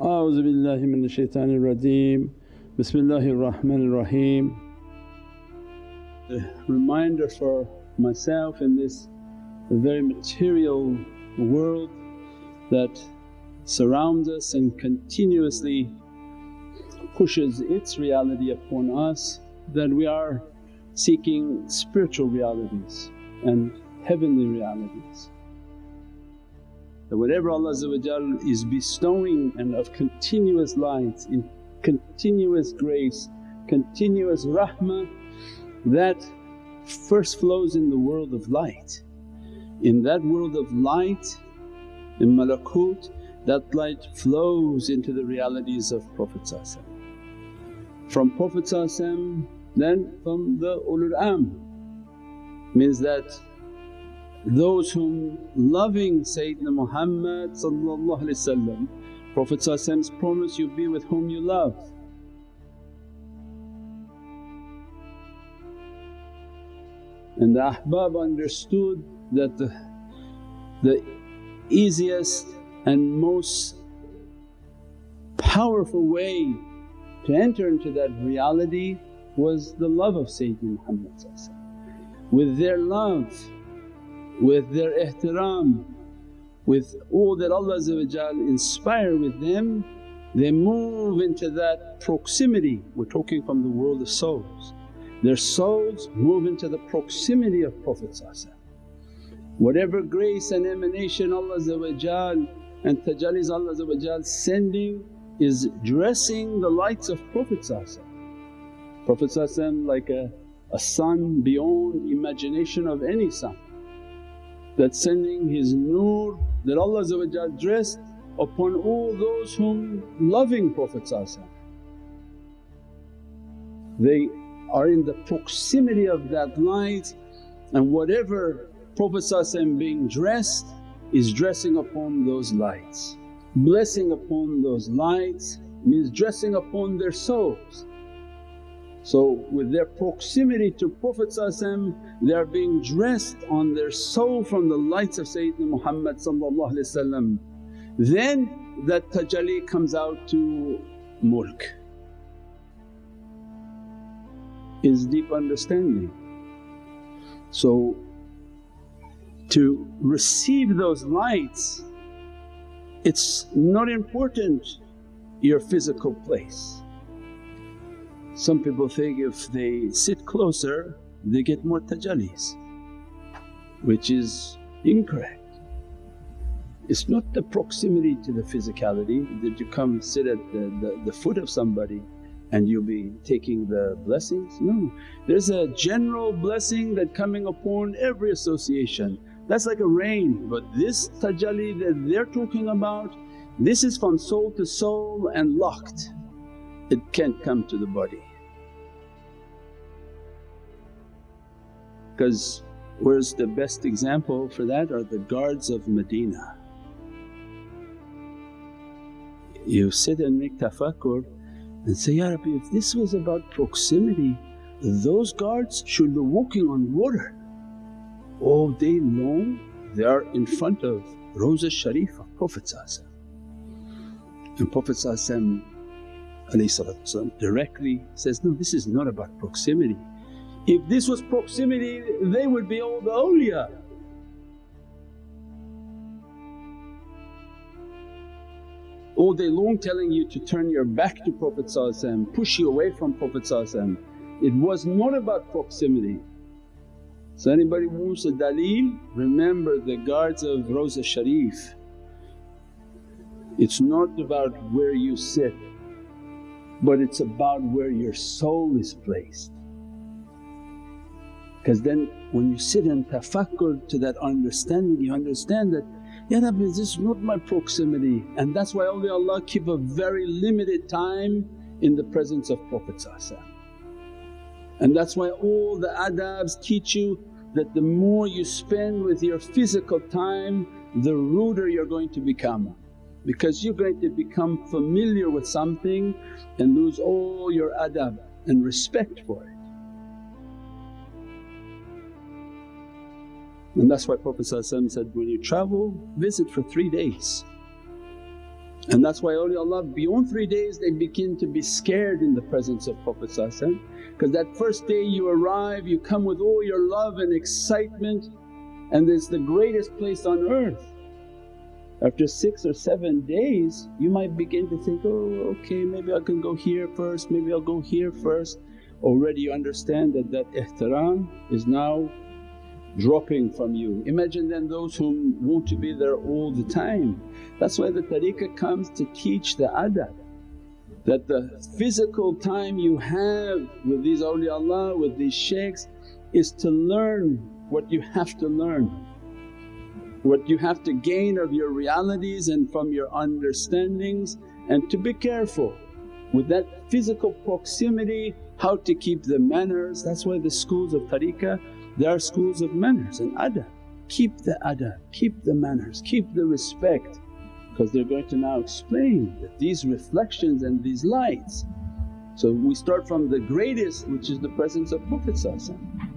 A'udhu billahi minash shaitanir rajeem, bismillahir rahmanir Rahim. A reminder for myself in this very material world that surrounds us and continuously pushes its reality upon us that we are seeking spiritual realities and heavenly realities. That whatever Allah is bestowing and of continuous light, in continuous grace, continuous rahmah that first flows in the world of light. In that world of light, in malakut, that light flows into the realities of Prophet From Prophet then from the ulul amr means that those whom loving Sayyidina Muhammad Prophet's promise, you be with whom you love. And the ahbab understood that the, the easiest and most powerful way to enter into that reality was the love of Sayyidina Muhammad With their love, with their ihtiram, with all that Allah inspire with them, they move into that proximity. We're talking from the world of souls. Their souls move into the proximity of Prophet Whatever grace and emanation Allah and tajallis Allah sending is dressing the lights of Prophet Prophet like a, a sun beyond imagination of any sun that sending His nur that Allah dressed upon all those whom loving Prophet They are in the proximity of that light and whatever Prophet being dressed is dressing upon those lights. Blessing upon those lights means dressing upon their souls. So with their proximity to Prophet they are being dressed on their soul from the lights of Sayyidina Muhammad Then that tajalli comes out to mulk is deep understanding. So to receive those lights it's not important your physical place. Some people think if they sit closer they get more tajallis which is incorrect. It's not the proximity to the physicality that you come sit at the, the, the foot of somebody and you'll be taking the blessings. No, there's a general blessing that coming upon every association that's like a rain. But this tajalli that they're talking about, this is from soul to soul and locked, it can't come to the body. Because where's the best example for that are the guards of Medina. You sit and make tafakkur and say, Ya Rabbi if this was about proximity those guards should be walking on water all day long they are in front of Rawza Sharif of Prophet and Prophet directly says, no this is not about proximity. If this was proximity they would be all the awliya. All day long telling you to turn your back to Prophet push you away from Prophet it was not about proximity. So anybody wants a daleel remember the guards of Rawza Sharif. It's not about where you sit but it's about where your soul is placed. Because then when you sit and tafakkur to that understanding you understand that, Ya Rabbi this is not my proximity and that's why awliyaullah keep a very limited time in the presence of Prophet and that's why all the adabs teach you that the more you spend with your physical time the ruder you're going to become because you're going to become familiar with something and lose all your adab and respect for it. And that's why Prophet said, when you travel visit for three days. And that's why awliyaullah beyond three days they begin to be scared in the presence of Prophet because that first day you arrive you come with all your love and excitement and it's the greatest place on earth. After six or seven days you might begin to think, oh okay maybe I can go here first, maybe I'll go here first. Already you understand that that ihtiram is now dropping from you. Imagine then those who want to be there all the time. That's why the tariqah comes to teach the adab that the physical time you have with these awliyaullah, with these shaykhs is to learn what you have to learn what you have to gain of your realities and from your understandings and to be careful with that physical proximity how to keep the manners. That's why the schools of tariqah there are schools of manners and adab. Keep the adab, keep the manners, keep the respect because they're going to now explain that these reflections and these lights. So we start from the greatest which is the presence of Prophet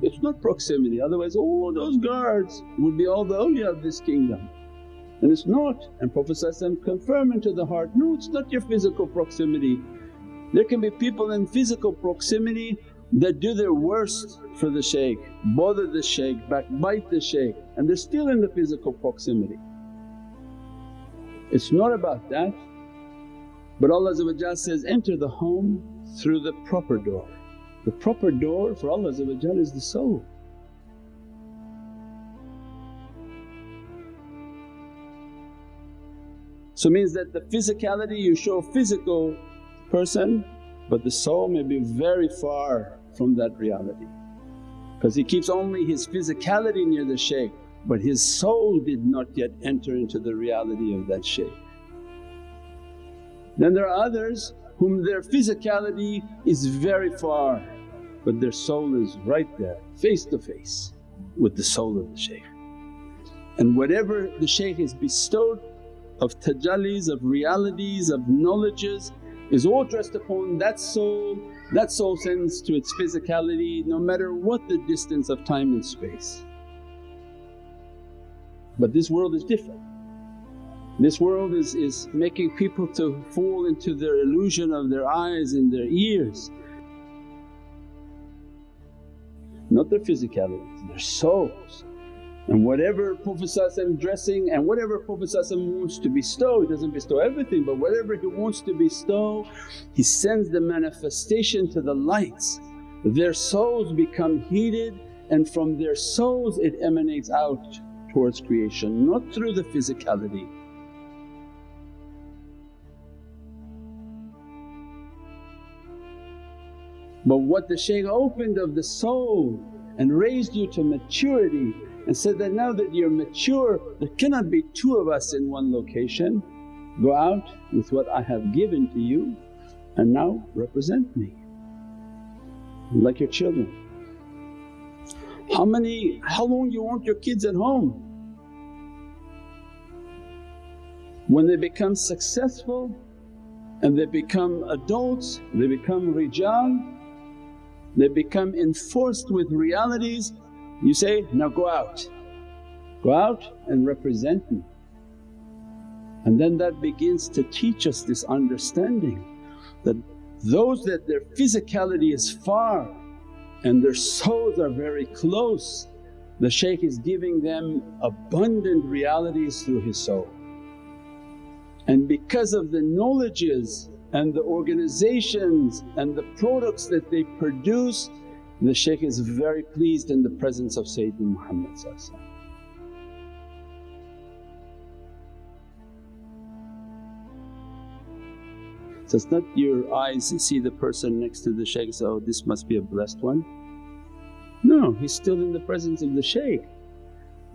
it's not proximity otherwise all those guards would be all the awliya of this kingdom and it's not. And Prophet confirm into the heart, no it's not your physical proximity. There can be people in physical proximity that do their worst for the shaykh, bother the shaykh, backbite the shaykh and they're still in the physical proximity. It's not about that but Allah says, enter the home through the proper door. The proper door for Allah is the soul. So means that the physicality you show physical person but the soul may be very far from that reality because he keeps only his physicality near the shaykh but his soul did not yet enter into the reality of that shaykh. Then there are others whom their physicality is very far but their soul is right there face to face with the soul of the shaykh. And whatever the shaykh is bestowed of tajallis, of realities, of knowledges is all dressed upon that soul, that soul sends to its physicality no matter what the distance of time and space. But this world is different. This world is, is making people to fall into their illusion of their eyes and their ears not their physicality, their souls. And whatever Prophet dressing and whatever Prophet wants to bestow, he doesn't bestow everything but whatever he wants to bestow he sends the manifestation to the lights. Their souls become heated and from their souls it emanates out towards creation, not through the physicality. But what the shaykh opened of the soul and raised you to maturity and said that now that you're mature there cannot be two of us in one location, go out with what I have given to you and now represent me like your children. How many… how long you want your kids at home? When they become successful and they become adults, they become rijal, they become enforced with realities, you say, now go out, go out and represent me. And then that begins to teach us this understanding that those that their physicality is far and their souls are very close, the shaykh is giving them abundant realities through his soul. And because of the knowledges and the organizations and the products that they produce, the shaykh is very pleased in the presence of Sayyidina Muhammad So it's not your eyes see the person next to the shaykh say, oh this must be a blessed one. No, he's still in the presence of the shaykh.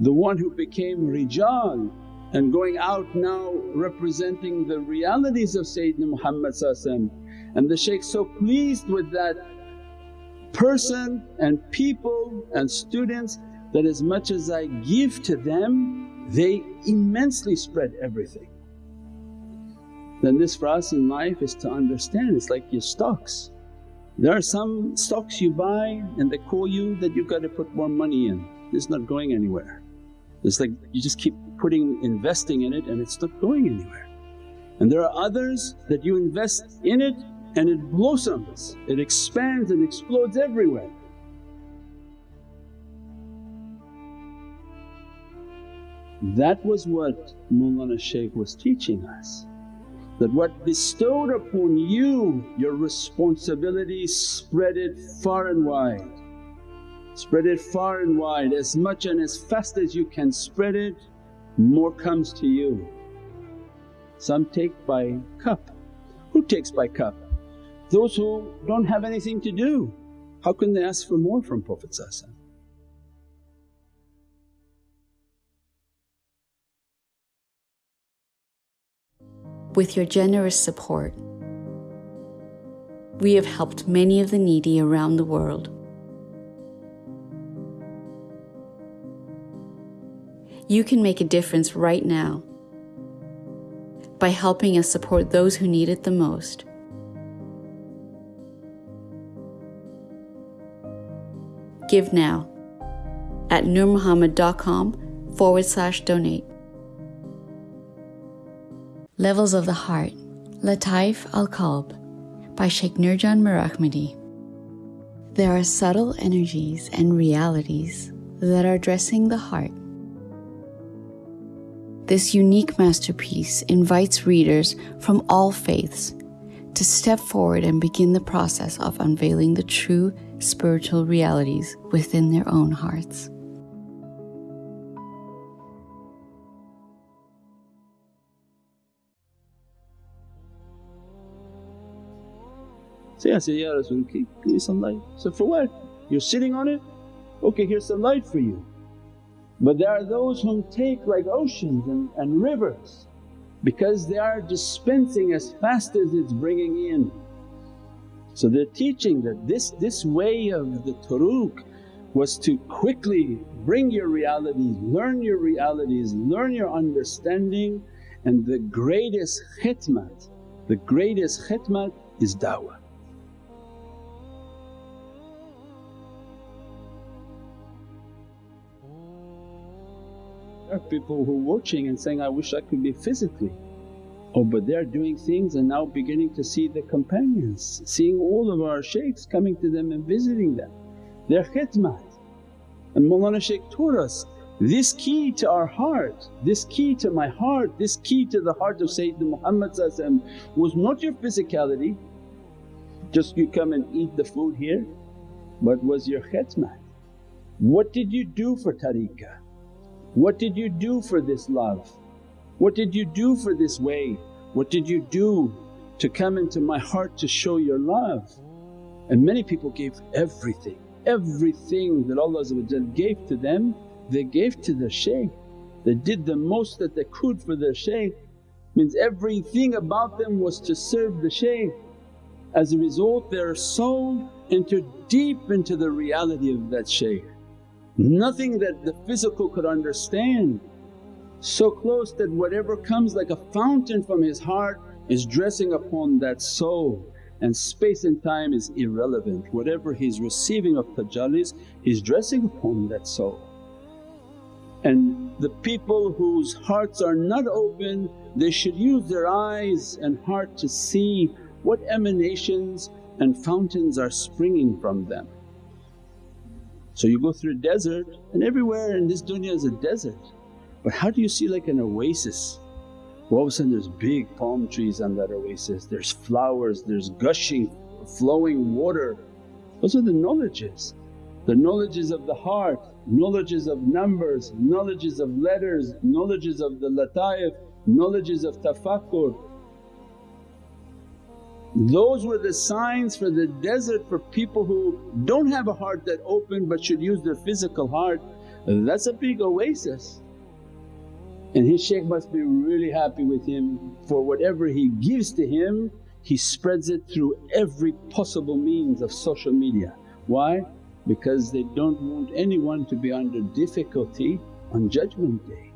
The one who became rijal and going out now representing the realities of Sayyidina Muhammad and the shaykh so pleased with that person and people and students that as much as I give to them they immensely spread everything. Then this for us in life is to understand it's like your stocks. There are some stocks you buy and they call you that you've got to put more money in, it's not going anywhere. It's like you just keep putting investing in it and it's not going anywhere. And there are others that you invest in it and it blossoms, it expands and explodes everywhere. That was what Mawlana Shaykh was teaching us that what bestowed upon you your responsibility spread it far and wide. Spread it far and wide as much and as fast as you can spread it more comes to you. Some take by cup. Who takes by cup? Those who don't have anything to do. How can they ask for more from Prophet With your generous support, we have helped many of the needy around the world. You can make a difference right now by helping us support those who need it the most. Give now at nurmuhammad.com forward slash donate. Levels of the Heart, Lataif Al Qalb by Sheikh Nurjan Mirahmadi. There are subtle energies and realities that are addressing the heart. This unique masterpiece invites readers from all faiths to step forward and begin the process of unveiling the true spiritual realities within their own hearts. Say, I said, some light. So for what? You're sitting on it? Okay, here's some light for you. But there are those whom take like oceans and, and rivers because they are dispensing as fast as it's bringing in. So they're teaching that this, this way of the turuq was to quickly bring your realities, learn your realities, learn your understanding and the greatest khidmat, the greatest khidmat is da'wah. Are people who are watching and saying, I wish I could be physically. Oh but they're doing things and now beginning to see the companions, seeing all of our shaykhs coming to them and visiting them. Their khidmat. And Mawlana Shaykh taught us, this key to our heart, this key to my heart, this key to the heart of Sayyidina Muhammad was not your physicality, just you come and eat the food here, but was your khidmat. What did you do for tariqah? What did you do for this love? What did you do for this way? What did you do to come into my heart to show your love? And many people gave everything, everything that Allah gave to them they gave to their shaykh. They did the most that they could for their shaykh, means everything about them was to serve the shaykh. As a result their soul entered deep into the reality of that shaykh nothing that the physical could understand. So close that whatever comes like a fountain from his heart is dressing upon that soul and space and time is irrelevant. Whatever he's receiving of tajallis he's dressing upon that soul. And the people whose hearts are not open they should use their eyes and heart to see what emanations and fountains are springing from them. So you go through a desert and everywhere in this dunya is a desert. But how do you see like an oasis? Well, all of a sudden there's big palm trees on that oasis, there's flowers, there's gushing flowing water. Those are the knowledges. The knowledges of the heart, knowledges of numbers, knowledges of letters, knowledges of the lataif, knowledges of tafakkur, those were the signs for the desert for people who don't have a heart that open but should use their physical heart. That's a big oasis. And his shaykh must be really happy with him for whatever he gives to him, he spreads it through every possible means of social media. Why? Because they don't want anyone to be under difficulty on Judgment Day.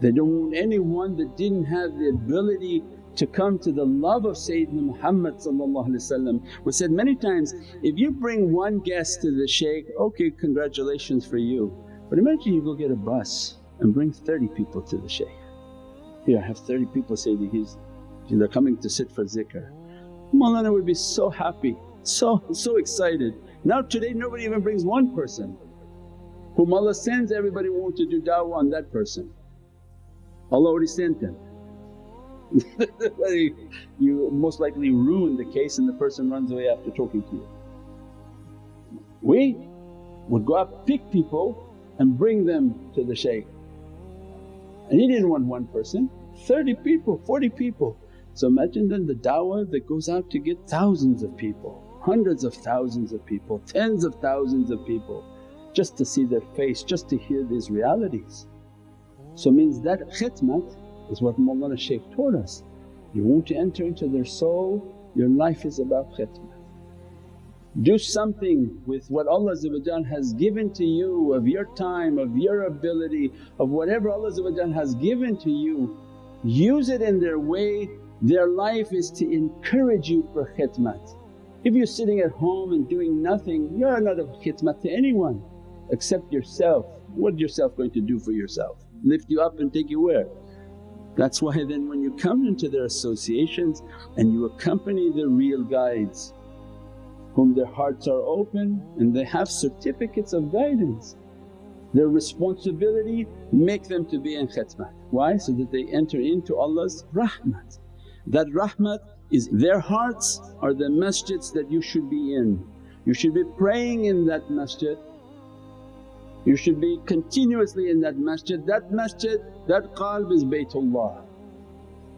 They don't want anyone that didn't have the ability to come to the love of Sayyidina Muhammad We said many times, if you bring one guest to the shaykh, okay congratulations for you. But imagine you go get a bus and bring 30 people to the shaykh. Here I have 30 people say that he's they're coming to sit for zikr. Mawlana would be so happy, so, so excited. Now today nobody even brings one person whom Allah sends everybody want to do da'wah on that person. Allah already sent them. you most likely ruin the case and the person runs away after talking to you. We would go out pick people and bring them to the shaykh and he didn't want one person, 30 people, 40 people. So imagine then the da'wah that goes out to get thousands of people, hundreds of thousands of people, tens of thousands of people just to see their face, just to hear these realities. So means that khidmat is what Mawlana Shaykh taught us. You want to enter into their soul, your life is about khidmat. Do something with what Allah has given to you of your time, of your ability, of whatever Allah has given to you. Use it in their way, their life is to encourage you for khidmat. If you're sitting at home and doing nothing, you're not of khidmat to anyone except yourself. What yourself going to do for yourself? Lift you up and take you where? That's why then when you come into their associations and you accompany the real guides whom their hearts are open and they have certificates of guidance. Their responsibility make them to be in khidmat. Why? So that they enter into Allah's rahmat. That rahmat is their hearts are the masjids that you should be in. You should be praying in that masjid, you should be continuously in that masjid. That masjid, that qalb is Baytullah.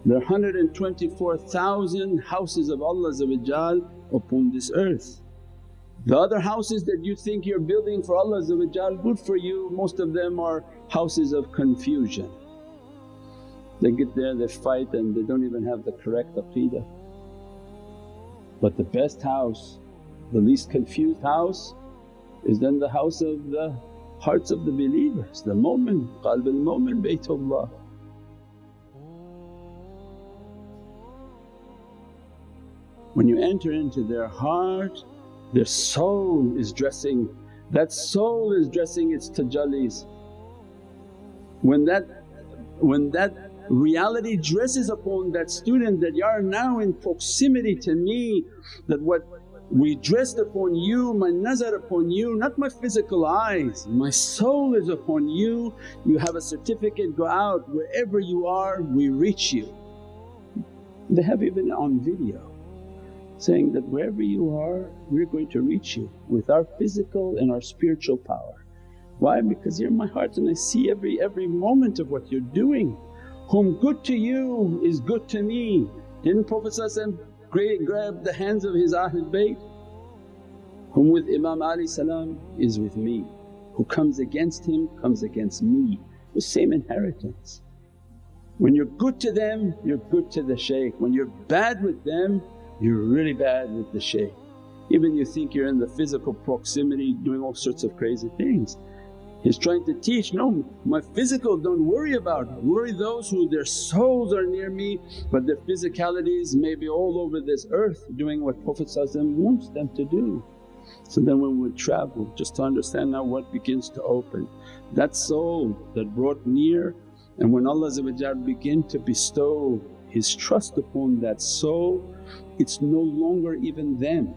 There are 124,000 houses of Allah upon this earth. The other houses that you think you're building for Allah good for you, most of them are houses of confusion. They get there, they fight and they don't even have the correct aqeedah. But the best house, the least confused house is then the house of the hearts of the believers, the mu'min, qalb al-mu'min baytullah. When you enter into their heart, their soul is dressing, that soul is dressing its tajallis. When that, when that reality dresses upon that student that, you are now in proximity to me, that what we dressed upon you, my nazar upon you, not my physical eyes, my soul is upon you. You have a certificate, go out wherever you are, we reach you. They have even on video saying that wherever you are we're going to reach you with our physical and our spiritual power. Why? Because you're in my heart and I see every, every moment of what you're doing. Whom good to you is good to me. Didn't Prophet grab the hands of his Ahlul Bayt? Whom with Imam Ali salam is with me, who comes against him comes against me, the same inheritance. When you're good to them you're good to the shaykh, when you're bad with them you're really bad with the shaykh. Even you think you're in the physical proximity doing all sorts of crazy things. He's trying to teach, no my physical don't worry about, worry those who their souls are near me but their physicalities may be all over this earth doing what Prophet wants them to do. So then when we travel just to understand now what begins to open, that soul that brought near and when Allah begin to bestow His trust upon that soul it's no longer even them.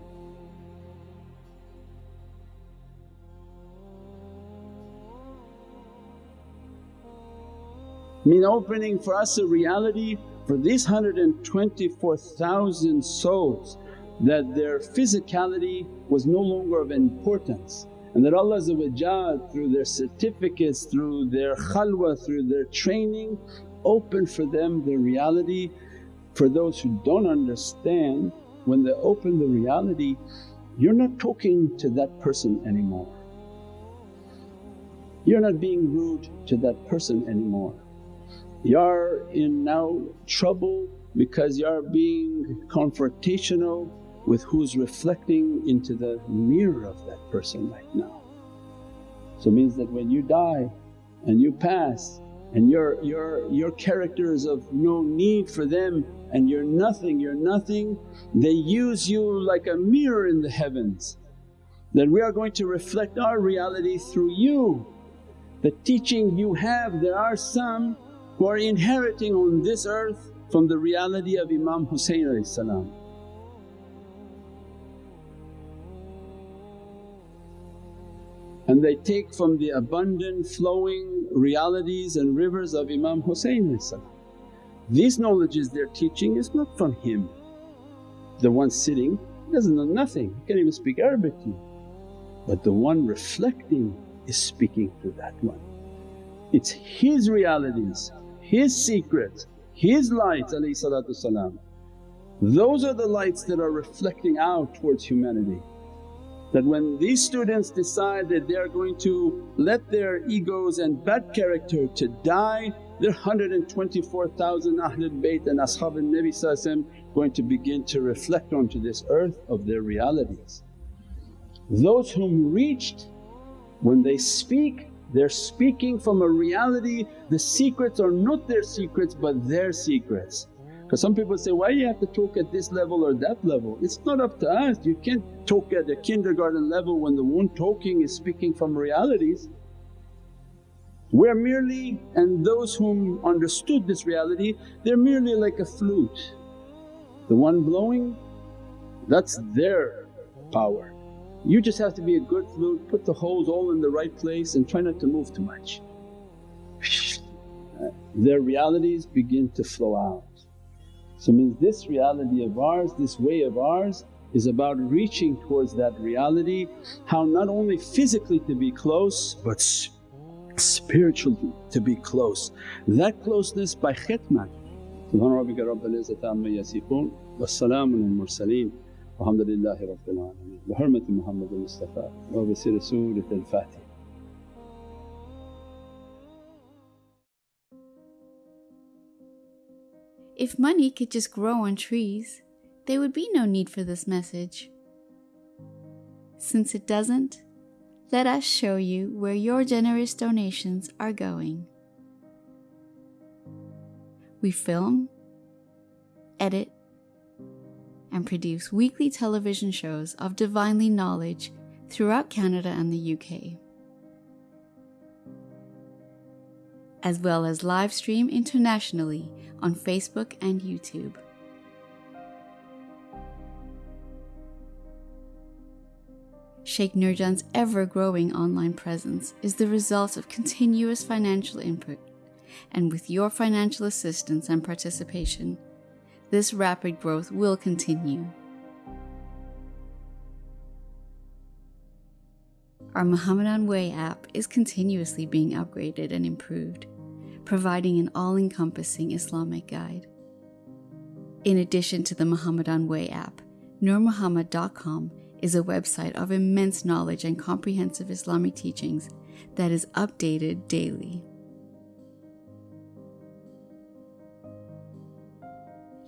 Mean opening for us a reality for these 124,000 souls that their physicality was no longer of importance and that Allah through their certificates, through their khalwa, through their training opened for them the reality for those who don't understand, when they open the reality, you're not talking to that person anymore. You're not being rude to that person anymore. You're in now trouble because you're being confrontational with who's reflecting into the mirror of that person right now. So it means that when you die and you pass and your, your, your character is of no need for them and you're nothing, you're nothing, they use you like a mirror in the heavens. That we are going to reflect our reality through you. The teaching you have, there are some who are inheriting on this earth from the reality of Imam Hussein salam. and they take from the abundant flowing realities and rivers of Imam Hussein These knowledges they're teaching is not from him. The one sitting doesn't know nothing, he can't even speak Arabic to you. But the one reflecting is speaking to that one. It's his realities, his secrets, his lights salam. Those are the lights that are reflecting out towards humanity. That when these students decide that they are going to let their egos and bad character to die, their 124,000 Ahlul Bayt and Ashab al-Nabi going to begin to reflect onto this earth of their realities. Those whom reached when they speak they're speaking from a reality, the secrets are not their secrets but their secrets. Because some people say, why you have to talk at this level or that level? It's not up to us, you can't talk at a kindergarten level when the one talking is speaking from realities. We're merely, and those whom understood this reality, they're merely like a flute. The one blowing, that's their power. You just have to be a good flute, put the holes all in the right place and try not to move too much. Uh, their realities begin to flow out. So means this reality of ours, this way of ours is about reaching towards that reality, how not only physically to be close but spiritually to be close. That closeness by khidmat. Subhana rabbika izzati amma wa salaamun al mursaleen walhamdulillahi rabbil alameen bi hurmati al-Mustafa wa bi sirri Surat al-Fatiha. If money could just grow on trees, there would be no need for this message. Since it doesn't, let us show you where your generous donations are going. We film, edit, and produce weekly television shows of divinely knowledge throughout Canada and the UK. as well as live stream internationally on Facebook and YouTube. Sheikh Nurjan's ever growing online presence is the result of continuous financial input, and with your financial assistance and participation, this rapid growth will continue. Our Muhammadan Way app is continuously being upgraded and improved, providing an all encompassing Islamic guide. In addition to the Muhammadan Way app, NurMuhammad.com is a website of immense knowledge and comprehensive Islamic teachings that is updated daily.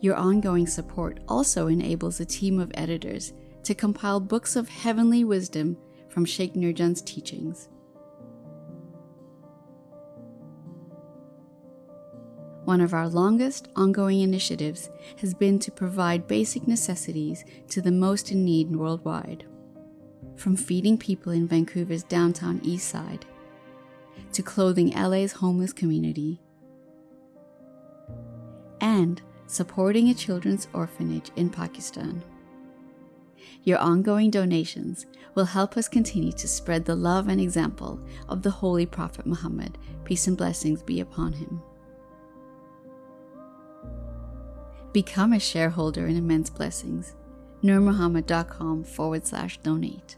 Your ongoing support also enables a team of editors to compile books of heavenly wisdom from Sheikh Nurjan's teachings. One of our longest ongoing initiatives has been to provide basic necessities to the most in need worldwide. From feeding people in Vancouver's downtown east side, to clothing LA's homeless community, and supporting a children's orphanage in Pakistan. Your ongoing donations will help us continue to spread the love and example of the Holy Prophet Muhammad, peace and blessings be upon him. Become a shareholder in Immense Blessings. NurMuhammad.com forward slash donate.